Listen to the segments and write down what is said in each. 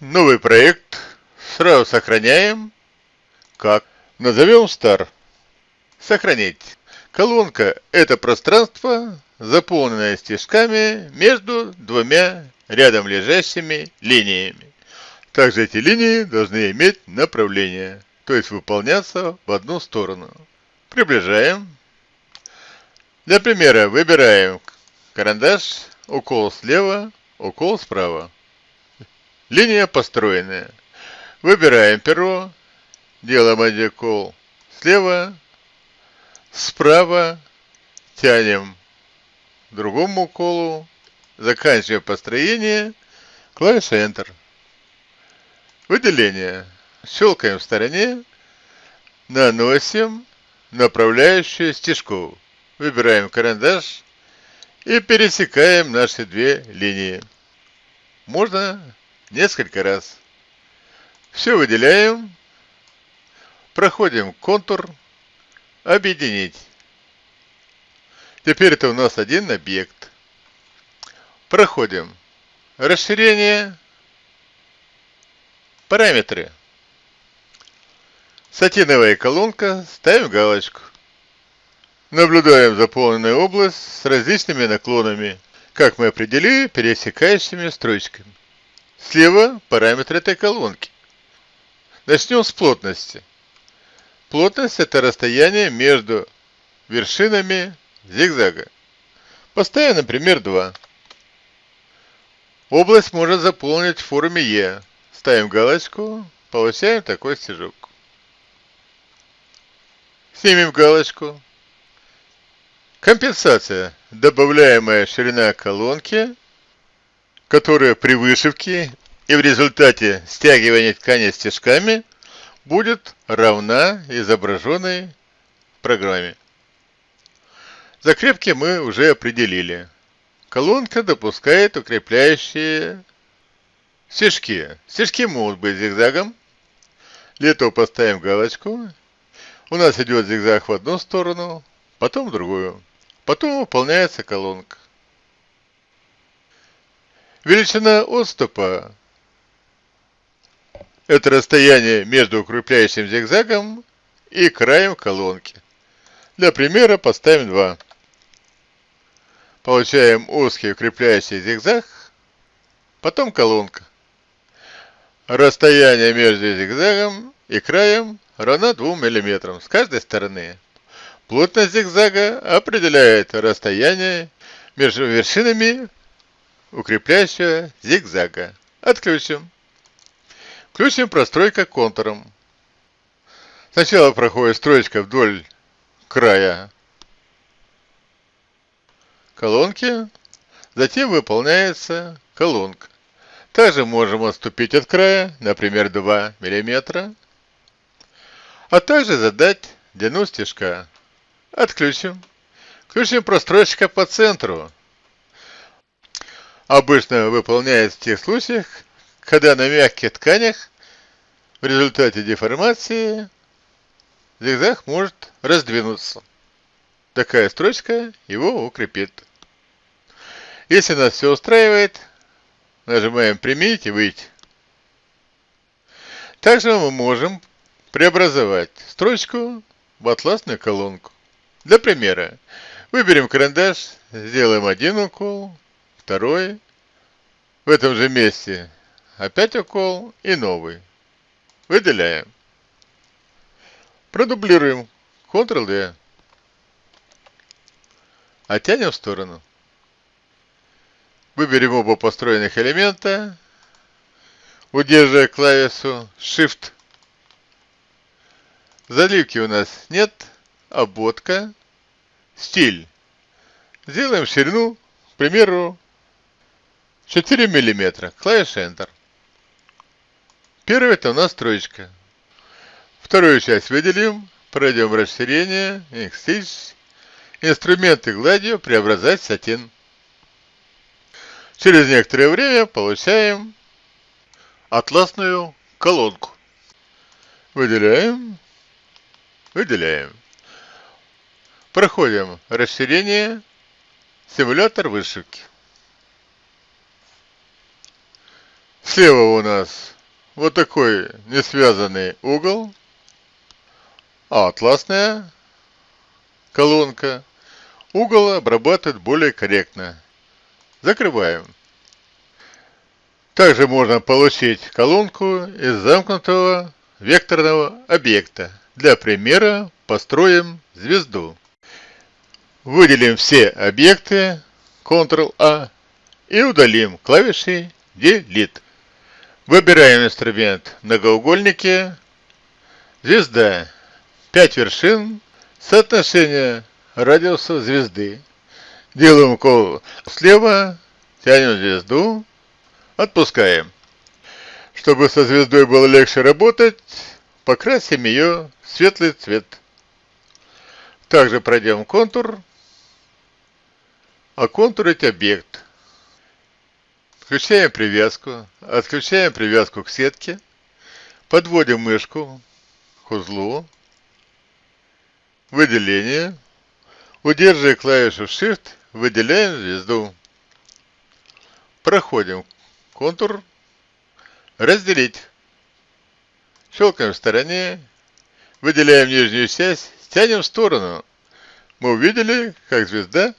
Новый проект. Сразу сохраняем. Как? Назовем Star. Сохранить. Колонка – это пространство, заполненное стежками между двумя рядом лежащими линиями. Также эти линии должны иметь направление, то есть выполняться в одну сторону. Приближаем. Для примера выбираем карандаш, укол слева, укол справа. Линия построенная. Выбираем перо, делаем один слева, справа, тянем другому уколу, заканчиваем построение, клавиша Enter. Выделение. Щелкаем в стороне, наносим направляющую стежку. Выбираем карандаш и пересекаем наши две линии. Можно несколько раз. Все выделяем, проходим контур, объединить. Теперь это у нас один объект. Проходим расширение, параметры. Сатиновая колонка, ставим галочку. Наблюдаем заполненную область с различными наклонами, как мы определили пересекающими строчками. Слева параметр этой колонки. Начнем с плотности. Плотность это расстояние между вершинами зигзага. Поставим, например, 2. Область можно заполнить в форме Е. Ставим галочку, получаем такой стежок. Снимем галочку. Компенсация. Добавляемая ширина колонки которая при вышивке и в результате стягивания ткани стежками будет равна изображенной программе. Закрепки мы уже определили. Колонка допускает укрепляющие стежки. Стежки могут быть зигзагом. Для этого поставим галочку. У нас идет зигзаг в одну сторону, потом в другую. Потом выполняется колонка. Величина отступа – это расстояние между укрепляющим зигзагом и краем колонки. Для примера поставим 2. Получаем узкий укрепляющий зигзаг, потом колонка. Расстояние между зигзагом и краем равно 2 мм с каждой стороны. Плотность зигзага определяет расстояние между вершинами укрепляющая зигзага. Отключим. Включим простройка контуром. Сначала проходит строчка вдоль края колонки, затем выполняется колонка. Также можем отступить от края, например, 2 мм, а также задать длину стежка. Отключим. Включим простройщика по центру обычно выполняется в тех случаях, когда на мягких тканях в результате деформации зигзаг может раздвинуться. Такая строчка его укрепит. Если нас все устраивает, нажимаем «Применить» и «Выйти». Также мы можем преобразовать строчку в атласную колонку. Для примера, выберем карандаш, сделаем один укол, второй, в этом же месте опять укол и новый. Выделяем. Продублируем. Ctrl-D. Оттянем в сторону. Выберем оба построенных элемента, удерживая клавишу Shift. Заливки у нас нет, обводка, стиль. Сделаем ширину, к примеру, 4 мм. Клавиша Enter. Первая это у нас троечка. Вторую часть выделим. Пройдем расширение. X Инструменты гладью преобразовать сатин. Через некоторое время получаем атласную колонку. Выделяем. Выделяем. Проходим расширение. Симулятор вышивки. Слева у нас вот такой несвязанный угол, атласная колонка. Угол обрабатывает более корректно. Закрываем. Также можно получить колонку из замкнутого векторного объекта. Для примера построим звезду. Выделим все объекты Ctrl-A и удалим клавишей Delete. Выбираем инструмент многоугольники, звезда, 5 вершин, соотношение радиуса звезды. Делаем укол слева, тянем звезду, отпускаем. Чтобы со звездой было легче работать, покрасим ее в светлый цвет. Также пройдем контур, оконтурить объект. Включаем привязку, отключаем привязку к сетке, подводим мышку к узлу, выделение, удерживая клавишу Shift, выделяем звезду. Проходим контур, разделить. Щелкаем в стороне, выделяем нижнюю часть, тянем в сторону. Мы увидели, как звезда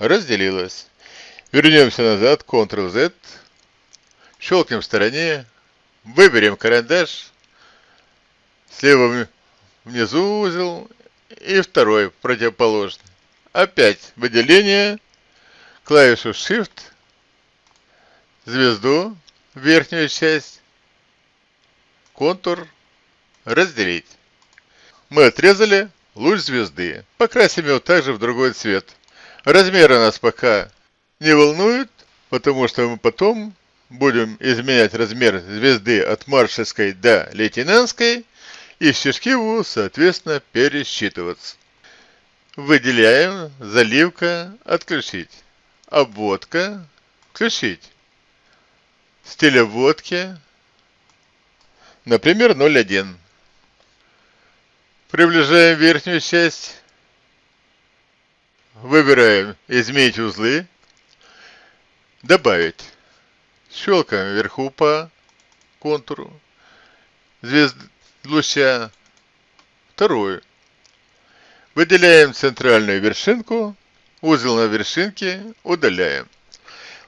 разделилась. Вернемся назад, Ctrl-Z, щелкнем в стороне, выберем карандаш, слева внизу узел. И второй противоположный. Опять выделение, клавишу Shift, звезду, верхнюю часть, контур, разделить. Мы отрезали луч звезды. Покрасим его также в другой цвет. Размер у нас пока не волнует, потому что мы потом будем изменять размер звезды от маршальской до лейтенантской, и стежки будут, соответственно, пересчитываться. Выделяем, заливка, отключить. Обводка, включить. Стиль обводки, например, 0,1. Приближаем верхнюю часть. Выбираем «Изменить узлы», Добавить. Щелкаем вверху по контуру. Звезд луча. Вторую. Выделяем центральную вершинку. Узел на вершинке удаляем.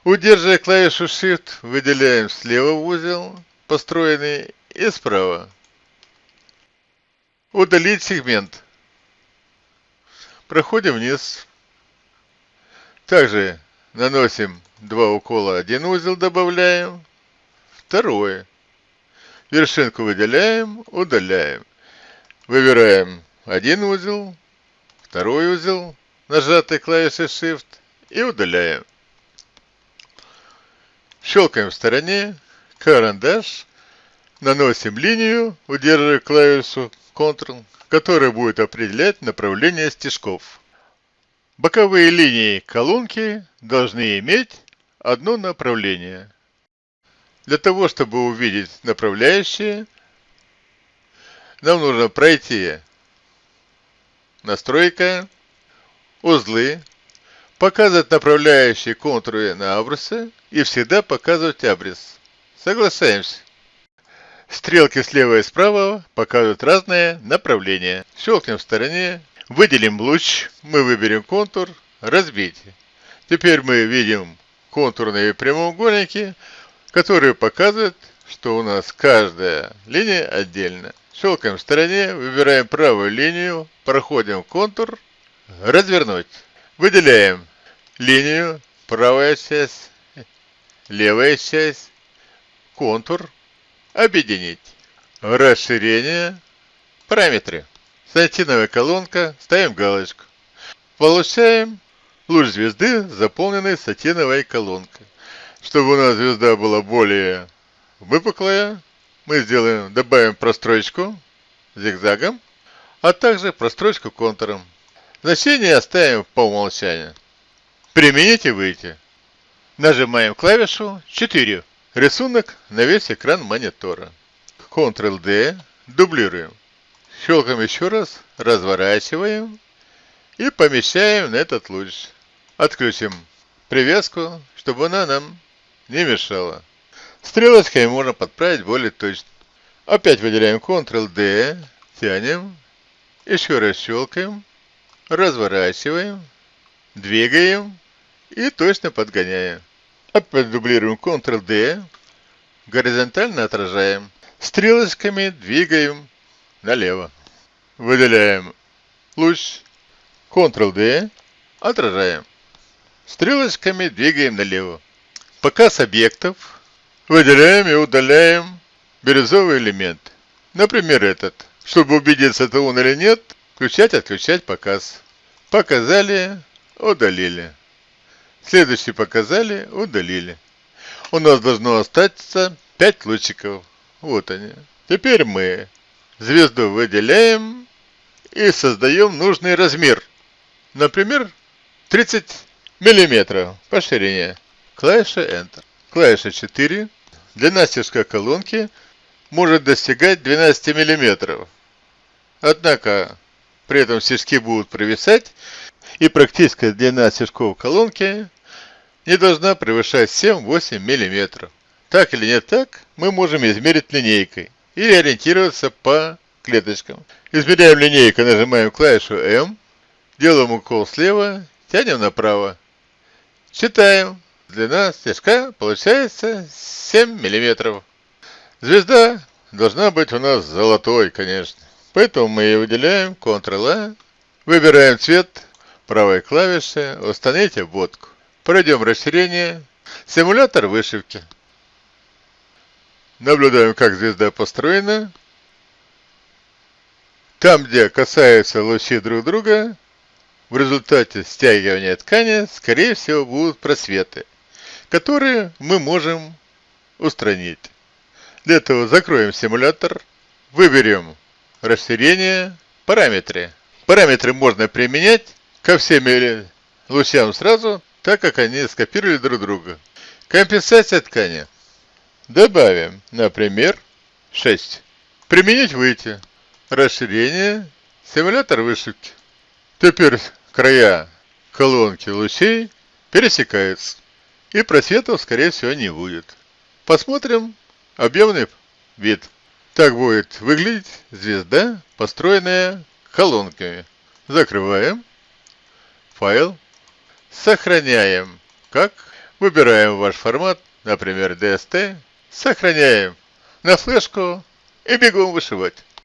Удерживая клавишу Shift, выделяем слева узел, построенный, и справа. Удалить сегмент. Проходим вниз. Также наносим два укола, один узел добавляем, второй. Вершинку выделяем, удаляем. Выбираем один узел, второй узел, нажатой клавишей Shift и удаляем. Щелкаем в стороне, карандаш, наносим линию, удерживая клавишу Ctrl, которая будет определять направление стежков. Боковые линии колонки должны иметь одно направление. Для того, чтобы увидеть направляющие, нам нужно пройти настройка, узлы, показывать направляющие контуры на абрысы и всегда показывать абрис. Соглашаемся. Стрелки слева и справа показывают разные направления. Щелкнем в стороне Выделим луч, мы выберем контур, разбить. Теперь мы видим контурные прямоугольники, которые показывают, что у нас каждая линия отдельно. Щелкаем в стороне, выбираем правую линию, проходим контур, развернуть. Выделяем линию, правая часть, левая часть, контур, объединить. Расширение, параметры. Сатиновая колонка, ставим галочку. Получаем луч звезды, заполненный сатиновой колонкой. Чтобы у нас звезда была более выпуклая, мы сделаем, добавим прострочку зигзагом, а также прострочку контуром. Значение оставим по умолчанию. Применить и выйти. Нажимаем клавишу 4. Рисунок на весь экран монитора. Ctrl-D. Дублируем. Щелкаем еще раз, разворачиваем и помещаем на этот луч. Отключим привязку, чтобы она нам не мешала. Стрелочками можно подправить более точно. Опять выделяем Ctrl-D, тянем, еще раз щелкаем, разворачиваем, двигаем и точно подгоняем. Опять дублируем Ctrl-D, горизонтально отражаем. Стрелочками двигаем налево. Выделяем луч, Ctrl-D, отражаем. Стрелочками двигаем налево. Показ объектов. Выделяем и удаляем бирюзовый элемент. Например, этот. Чтобы убедиться, это он или нет, включать, отключать показ. Показали, удалили. Следующий показали, удалили. У нас должно остаться 5 лучиков. Вот они. Теперь мы звезду выделяем и создаем нужный размер. Например, 30 миллиметров по ширине. Клавиша Enter. Клавиша 4. Длина стежка колонки может достигать 12 миллиметров. Однако при этом стежки будут провисать, и практическая длина стежков колонки не должна превышать 7-8 миллиметров. Так или не так, мы можем измерить линейкой или ориентироваться по клеточкам. Измеряем линейкой, нажимаем клавишу M, делаем укол слева, тянем направо. Считаем. Длина стежка получается 7 миллиметров. Звезда должна быть у нас золотой, конечно. Поэтому мы ее выделяем, Ctrl-A, выбираем цвет правой клавиши, установите обводку. Пройдем расширение, симулятор вышивки. Наблюдаем, как звезда построена. Там, где касаются лучи друг друга, в результате стягивания ткани, скорее всего, будут просветы, которые мы можем устранить. Для этого закроем симулятор, выберем расширение, параметры. Параметры можно применять ко всем лучам сразу, так как они скопировали друг друга. Компенсация ткани. Добавим, например, 6. Применить выйти. Расширение. Симулятор вышивки. Теперь края колонки лучей пересекаются. И просветов, скорее всего, не будет. Посмотрим объемный вид. Так будет выглядеть звезда, построенная колонками. Закрываем. Файл. Сохраняем. Как? Выбираем ваш формат, например, DST Сохраняем на флешку и бегом вышивать.